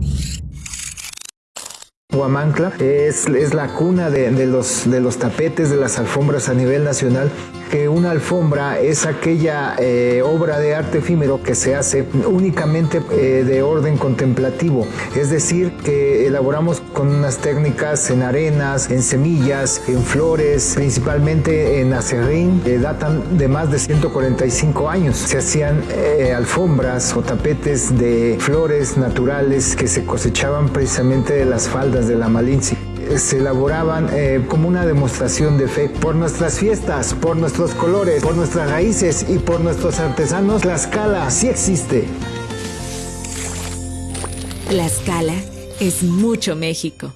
you Huamancla es, es la cuna de, de, los, de los tapetes, de las alfombras a nivel nacional que una alfombra es aquella eh, obra de arte efímero que se hace únicamente eh, de orden contemplativo, es decir, que elaboramos con unas técnicas en arenas, en semillas, en flores, principalmente en acerrín, que datan de más de 145 años. Se hacían eh, alfombras o tapetes de flores naturales que se cosechaban precisamente de las faldas de la Malinci se elaboraban eh, como una demostración de fe. Por nuestras fiestas, por nuestros colores, por nuestras raíces y por nuestros artesanos, la escala sí existe. La escala es mucho México.